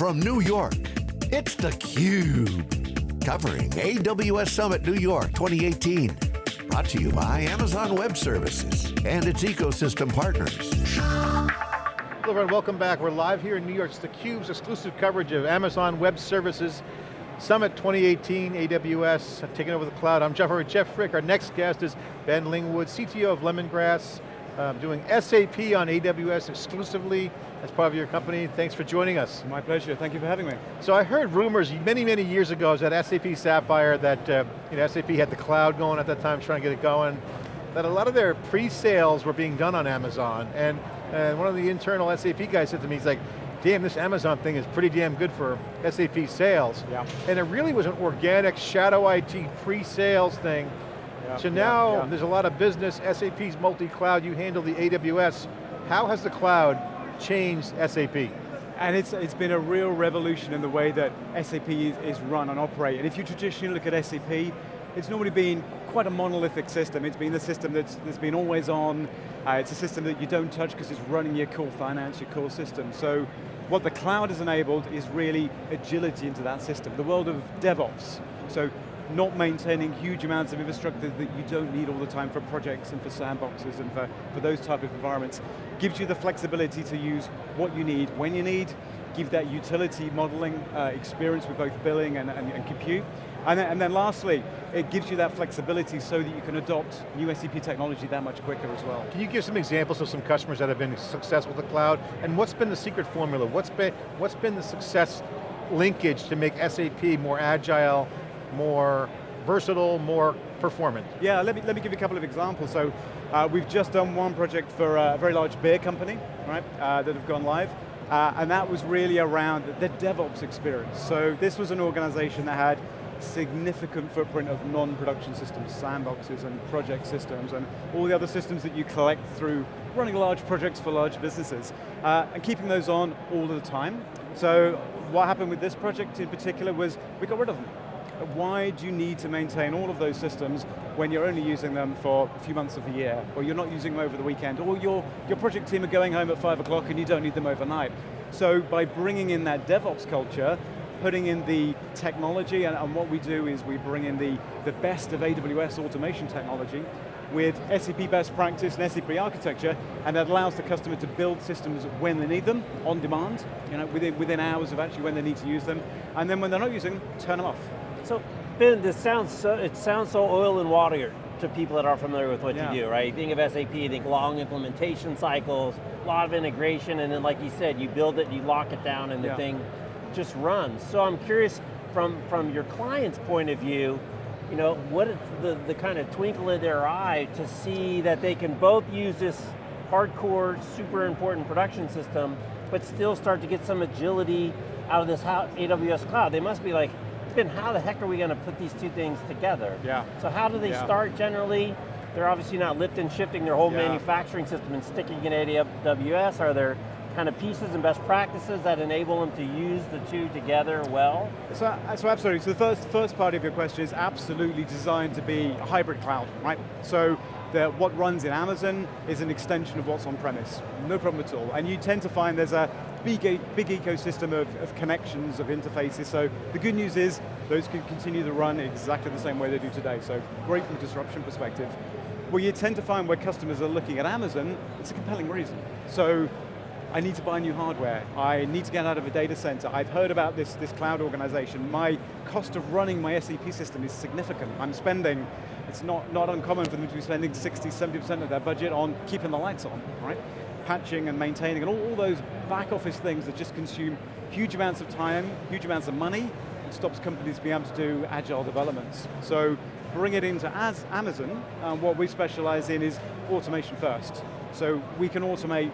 From New York, it's theCUBE. Covering AWS Summit New York 2018. Brought to you by Amazon Web Services and its ecosystem partners. Hello everyone, welcome back. We're live here in New York. It's theCUBE's exclusive coverage of Amazon Web Services Summit 2018, AWS, taking over the cloud. I'm Jeff, Jeff Frick. Our next guest is Ben Lingwood, CTO of Lemongrass, um, doing SAP on AWS exclusively as part of your company. Thanks for joining us. My pleasure, thank you for having me. So I heard rumors many, many years ago, was at SAP Sapphire that uh, you know, SAP had the cloud going at that time, trying to get it going, that a lot of their pre-sales were being done on Amazon, and, and one of the internal SAP guys said to me, he's like, damn, this Amazon thing is pretty damn good for SAP sales. Yeah. And it really was an organic shadow IT pre-sales thing. Yeah, so now yeah, yeah. there's a lot of business, SAP's multi-cloud, you handle the AWS. How has the cloud changed SAP? And it's, it's been a real revolution in the way that SAP is, is run and operate. And if you traditionally look at SAP, it's normally been quite a monolithic system. It's been the system that's, that's been always on. Uh, it's a system that you don't touch because it's running your core finance, your core system. So what the cloud has enabled is really agility into that system, the world of DevOps. So not maintaining huge amounts of infrastructure that you don't need all the time for projects and for sandboxes and for, for those type of environments. Gives you the flexibility to use what you need, when you need, give that utility modeling uh, experience with both billing and, and, and compute. And then, and then, lastly, it gives you that flexibility so that you can adopt new SAP technology that much quicker as well. Can you give some examples of some customers that have been successful with the cloud? And what's been the secret formula? What's been, what's been the success linkage to make SAP more agile, more versatile, more performant? Yeah, let me, let me give you a couple of examples. So uh, we've just done one project for a very large beer company, right, uh, that have gone live. Uh, and that was really around the DevOps experience. So this was an organization that had significant footprint of non-production systems, sandboxes and project systems, and all the other systems that you collect through running large projects for large businesses, uh, and keeping those on all the time. So what happened with this project in particular was we got rid of them. Why do you need to maintain all of those systems when you're only using them for a few months of the year, or you're not using them over the weekend, or your, your project team are going home at five o'clock and you don't need them overnight. So by bringing in that DevOps culture, putting in the technology, and, and, what we do is we bring in the, the best of AWS automation technology with SAP best practice and SAP architecture, and that allows the customer to build systems when they need them, on demand, you know, within, within hours of actually when they need to use them, and then when they're not using them, turn them off. So, Ben, this sounds so, it sounds so oil and water to people that are familiar with what yeah. you do, right? Think of SAP, think long implementation cycles, a lot of integration, and then like you said, you build it, you lock it down, and the yeah. thing just runs. So I'm curious, from, from your client's point of view, you know, what is the, the kind of twinkle in their eye to see that they can both use this hardcore, super important production system, but still start to get some agility out of this AWS cloud. They must be like, then how the heck are we going to put these two things together? Yeah. So how do they yeah. start generally? They're obviously not lifting and shifting their whole yeah. manufacturing system and sticking in AWS. Are there kind of pieces and best practices that enable them to use the two together well? So, so absolutely, so the first, first part of your question is absolutely designed to be a hybrid cloud, right? So the, what runs in Amazon is an extension of what's on premise, no problem at all. And you tend to find there's a big, big ecosystem of, of connections, of interfaces, so the good news is those can continue to run exactly the same way they do today, so great from a disruption perspective. Well, you tend to find where customers are looking at Amazon, it's a compelling reason. So I need to buy new hardware. I need to get out of a data center. I've heard about this, this cloud organization. My cost of running my SAP system is significant. I'm spending, it's not, not uncommon for them to be spending 60, 70% of their budget on keeping the lights on, right? Patching and maintaining and all, all those back office things that just consume huge amounts of time, huge amounts of money, and stops companies being able to do agile developments. So bring it into as Amazon, and what we specialize in is automation first. So we can automate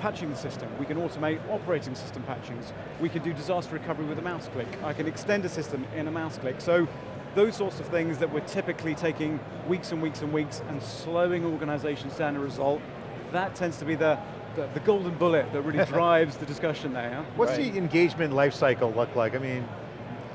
patching the system. We can automate operating system patchings. We can do disaster recovery with a mouse click. I can extend a system in a mouse click. So those sorts of things that we're typically taking weeks and weeks and weeks and slowing organizations down a result, that tends to be the, the, the golden bullet that really drives the discussion there. Yeah? What's right. the engagement lifecycle look like? I mean,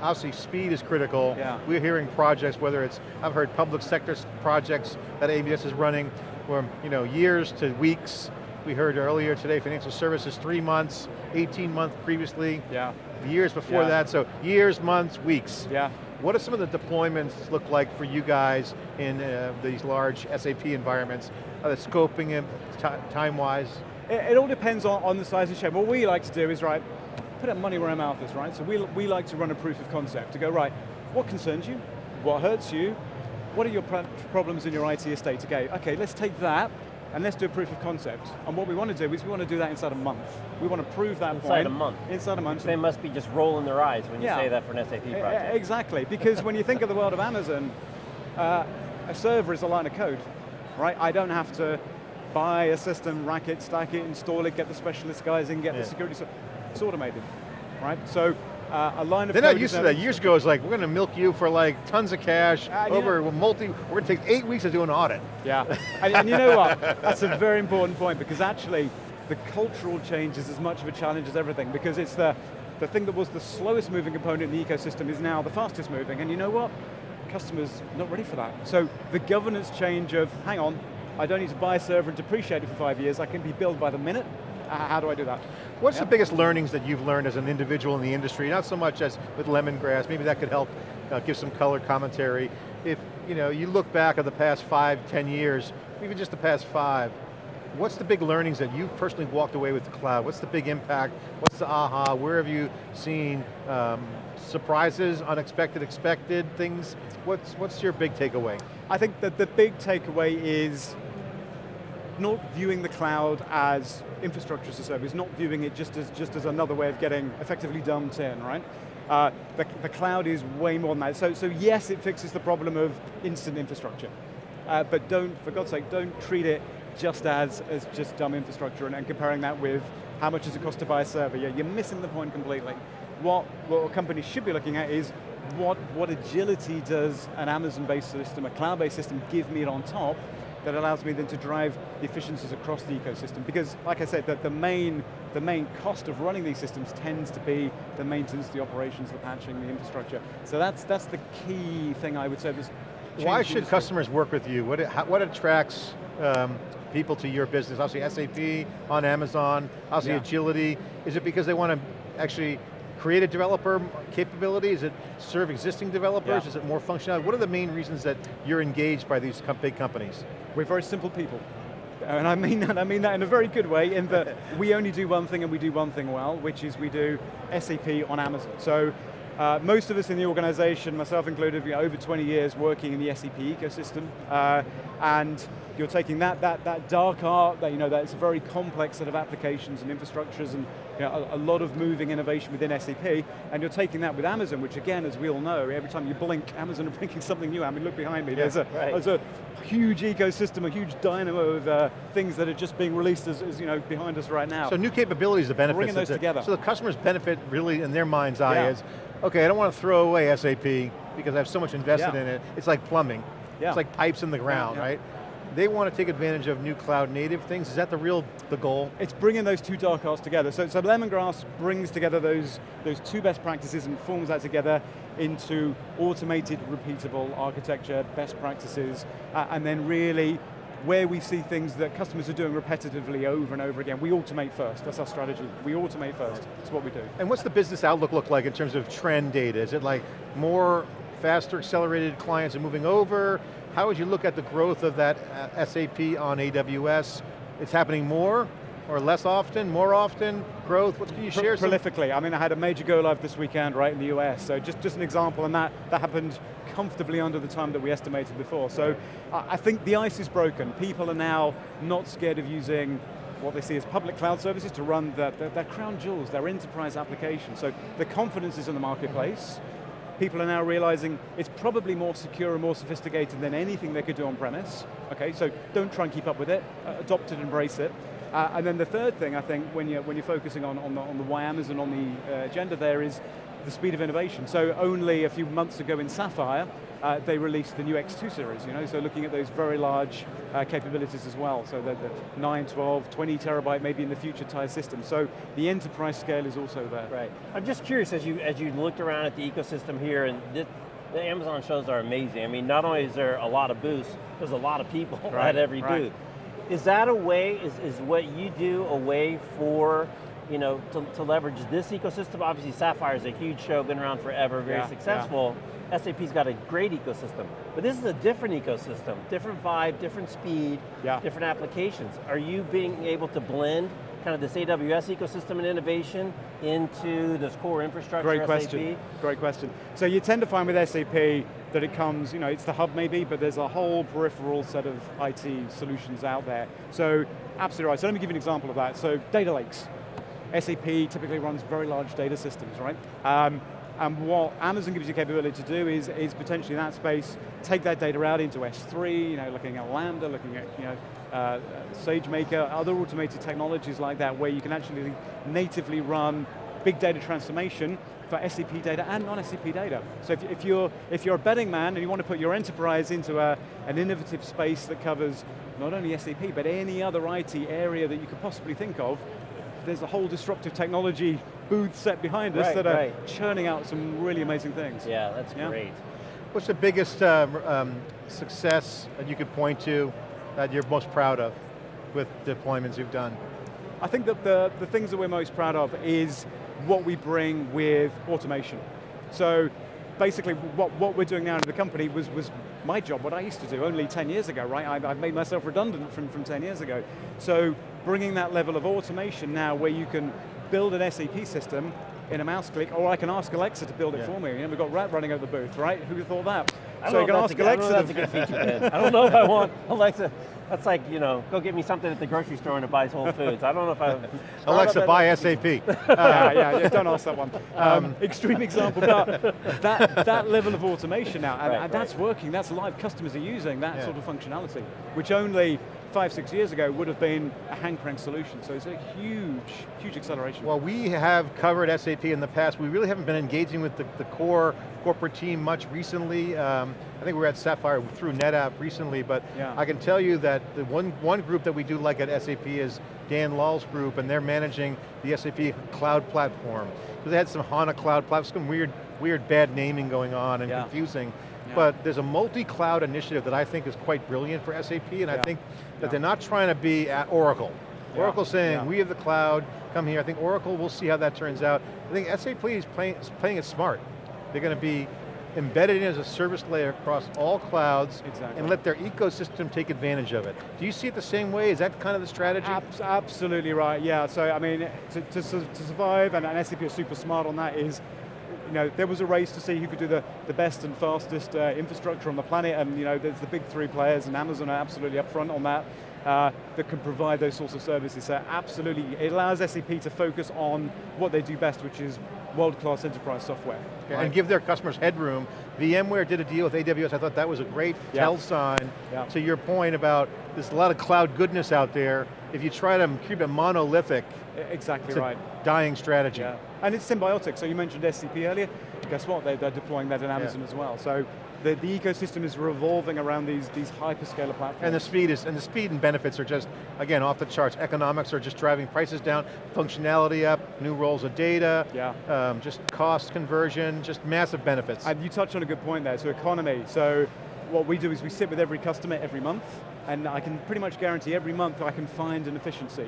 obviously speed is critical. Yeah. We're hearing projects, whether it's, I've heard public sector projects that AWS is running, from you know, years to weeks, We heard earlier today, financial services, three months, 18 months previously. Yeah. Years before Yeah. that, so years, months, weeks. Yeah. What do some of the deployments look like for you guys in uh, these large SAP environments? Are they scoping it time-wise? It, it all depends on, on the size of the shape. What we like to do is, right, put our money where our mouth is, right? So we, we like to run a proof of concept, to go, right, what concerns you? What hurts you? What are your pro- problems in your IT estate? Okay, okay, let's take that, and let's do a proof of concept. And what we want to do is we want to do that inside a month. We want to prove that Inside point. a month. Inside a month. They must be just rolling their eyes when you Yeah. say that for an SAP project. Exactly, because when you think of the world of Amazon, uh, a server is a line of code, right? I don't have to buy a system, rack it, stack it, install it, get the specialist guys in, get Yeah. the security, so it's automated, right? So uh, a line of They're not used to that. Years ago, it's like, we're going to milk you for like tons of cash, Uh, over know- multi, we're going to take eight weeks to do an audit. Yeah, and, and you know what? That's a very important point because actually the cultural change is as much of a challenge as everything because it's the, the thing that was the slowest moving component in the ecosystem is now the fastest moving and you know what? Customers not ready for that. So the governance change of, hang on, I don't need to buy a server and depreciate it for five years, I can be billed by the minute. How do I do that? What's the biggest learnings that you've learned as an individual in the industry? Not so much as with lemongrass, maybe that could help uh, give some color commentary. If you know, you look back at the past five, ten years, even just the past five, what's the big learnings that you've personally walked away with the cloud? What's the big impact? What's the aha? Where have you seen um, surprises, unexpected, expected things? What's, what's your big takeaway? I think that the big takeaway is not viewing the cloud as infrastructure as a service, not viewing it just as, just as another way of getting effectively dumped in, right? Uh, the, the cloud is way more than that. So, so yes, it fixes the problem of instant infrastructure. Uh, but don't, for God's sake, don't treat it just as, as just dumb infrastructure and, and comparing that with how much does it cost to buy a server. Yeah, you're missing the point completely. What, what companies should be looking at is what, what agility does an Amazon-based system, a cloud-based system give me on top that allows me then to drive the efficiencies across the ecosystem. Because, like I said, that the main, the main cost of running these systems tends to be the maintenance, the operations, the patching, the infrastructure. So that's, that's the key thing I would say. Why should industry. customers work with you? What, what attracts um, people to your business? Obviously SAP, on Amazon, obviously Yeah. agility. Is it because they want to actually create a developer capability? Is it serve existing developers? Yeah. Is it more functionality? What are the main reasons that you're engaged by these com- big companies? We're very simple people. And I mean that, I mean that in a very good way, in that we only do one thing and we do one thing well, which is we do SAP on Amazon. So uh, most of us in the organization, myself included, over 20 years working in the SAP ecosystem. Uh, and you're taking that, that, that dark art, that, you know, that's a very complex set of applications and infrastructures and you know, a, a lot of moving innovation within SAP, and you're taking that with Amazon, which again, as we all know, every time you blink, Amazon are bringing something new. I mean, look behind me, there's, a, right. there's a huge ecosystem, a huge dynamo of uh, things that are just being released as, as, you know, behind us right now. So new capabilities, the benefits. Bringing those the- together. So the customers benefit really in their mind's eye Yeah. is, okay, I don't want to throw away SAP because I have so much invested Yeah. in it. It's like plumbing. Yeah. It's like pipes in the ground, yeah. right? They want to take advantage of new cloud native things. Is that the real, the goal? it's bringing those two dark arts together. So, so Lemongrass brings together those, those two best practices and forms that together into automated, repeatable architecture, best practices, uh, and then really where we see things that customers are doing repetitively over and over again, we automate first. That's our strategy. We automate first. That's what we do. And what's the business outlook look like in terms of trend data? Is it like more faster accelerated clients are moving over? How would you look at the growth of that uh, SAP on AWS? It's happening more or less often, more often, growth? What can you share some? prolifically. I mean, I had a major go live this weekend, right, in the US. So just, just an example, and that, that happened comfortably under the time that we estimated before. So I, think the ice is broken. People are now not scared of using what they see as public cloud services to run their, their, their crown jewels, their enterprise applications. So the confidence is in the marketplace. People are now realizing it's probably more secure and more sophisticated than anything they could do on premise. Okay, so don't try and keep up with it. Uh, adopt it, embrace it. Uh, and then the third thing, I think, when you're, when you're focusing on, on, the, on the why Amazon on the uh, agenda there is the speed of innovation. So only a few months ago in Sapphire, uh, they released the new X2 series, you know, so looking at those very large uh, capabilities as well. So the, the 9, 12, 20 terabyte, maybe in the future tier system. So the enterprise scale is also there. Right. I'm just curious, as you as you looked around at the ecosystem here, and this, the Amazon shows are amazing. I mean, not only is there a lot of booths, there's a lot of people Right, at every right. booth. Is that a way, is, is what you do a way for you know, to, to leverage this ecosystem? Obviously Sapphire is a huge show, been around forever, very yeah, successful. Yeah. SAP's got a great ecosystem, but this is a different ecosystem, different vibe, different speed, yeah. different applications. Are you being able to blend kind of this AWS ecosystem and innovation into this core infrastructure Great question, SAP? great question. So you tend to find with SAP that it comes, you know, it's the hub maybe, but there's a whole peripheral set of IT solutions out there. So absolutely right, so let me give you an example of that. So data lakes. SAP typically runs very large data systems, right? Um, and what Amazon gives you capability to do is, is potentially in that space, take that data out into S3, you know, looking at Lambda, looking at you know, uh, SageMaker, other automated technologies like that where you can actually natively run big data transformation for SAP data and non-SAP data. So if, if, you're, if you're a betting man and you want to put your enterprise into a, an innovative space that covers not only SAP, but any other IT area that you could possibly think of, there's a whole disruptive technology booth set behind us right, that are right. churning out some really amazing things. Yeah, that's yeah? great. What's the biggest uh, um, success that you could point to that you're most proud of with deployments you've done? I think that the, the things that we're most proud of is what we bring with automation. So basically what, what we're doing now in the company was, was my job, what I used to do only 10 years ago, right? I've, I've made myself redundant from, from 10 years ago. So bringing that level of automation now where you can build an SAP system in a mouse click, or I can ask Alexa to build it yeah. for me. You know, we've got Rat running over the booth, right? Who thought that? so you can ask Alexa. that's a good feature, I don't know if I want Alexa. That's like, you know, go get me something at the grocery store and it buys Whole Foods. I don't know if I... Alexa, buy SAP. uh, yeah, yeah, don't ask that one. Um, um, extreme example, but that, that level of automation now, and, right, and that's right. working, that's live, customers are using that yeah. sort of functionality, which only five, six years ago would have been a hand crank solution. So it's a huge, huge acceleration. Well, we have covered SAP in the past. We really haven't been engaging with the, the core corporate team much recently. Um, I think we were at Sapphire through NetApp recently, but yeah. I can tell you that the one, one group that we do like at SAP is Dan Lahl's group, and they're managing the SAP cloud platform. So They had some HANA cloud platform, some weird, weird bad naming going on and yeah. confusing. Yeah. But there's a multi-cloud initiative that I think is quite brilliant for SAP, and I think that they're not trying to be at Oracle. Oracle saying, we have the cloud, come here. I think Oracle, we'll see how that turns out. I think SAP is playing, playing it smart. They're going to be embedded in as a service layer across all clouds exactly. and let their ecosystem take advantage of it. Do you see it the same way? Is that kind of the strategy? Abs absolutely right, yeah. So I mean, to, to, to survive, and, and SAP is super smart on that, is you know, there was a race to see who could do the, the best and fastest uh, infrastructure on the planet, and you know, there's the big three players, and Amazon are absolutely up front on that, uh, that can provide those sorts of services. So absolutely, it allows SAP to focus on what they do best, which is world-class enterprise software. Right? And give their customers headroom. VMware did a deal with AWS, I thought that was a great yeah. tell sign yeah. to your point about there's a lot of cloud goodness out there. If you try to keep it monolithic, exactly right. dying strategy. Yeah. And it's symbiotic, so you mentioned SCP earlier, guess what, they're, they're deploying that in Amazon yeah. as well. So the, the ecosystem is revolving around these, these hyperscaler platforms. And the speed is, and the speed and benefits are just, again, off the charts. Economics are just driving prices down, functionality up, new roles of data, yeah. Um, just cost conversion, just massive benefits. And you touched on a good point there, so economy. So what we do is we sit with every customer every month, and I can pretty much guarantee every month I can find an efficiency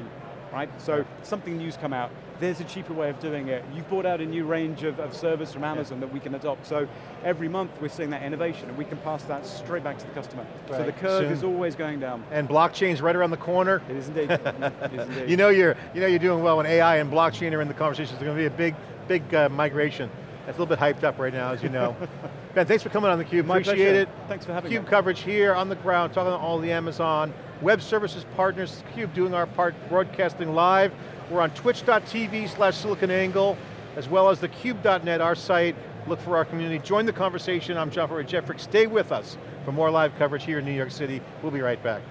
right? So something new's come out, there's a cheaper way of doing it. You've brought out a new range of, of service from Amazon yeah. that we can adopt. So every month we're seeing that innovation and we can pass that straight back to the customer. Right. So the curve Soon. is always going down. And blockchain's right around the corner. It is indeed. it is indeed. You know you're, you know you're doing well when AI and blockchain are in the conversation. It's going to be a big, big uh, migration. It's a little bit hyped up right now, as you know. ben, thanks for coming on theCUBE, appreciate pleasure. it. Thanks for having me. CUBE coverage here on the ground, talking to all the Amazon web services partners, CUBE doing our part, broadcasting live. We're on twitch.tv slash siliconangle, as well as the cube.net, our site. Look for our community, join the conversation. I'm John Furrier, Jeff Frick. Stay with us for more live coverage here in New York City. We'll be right back.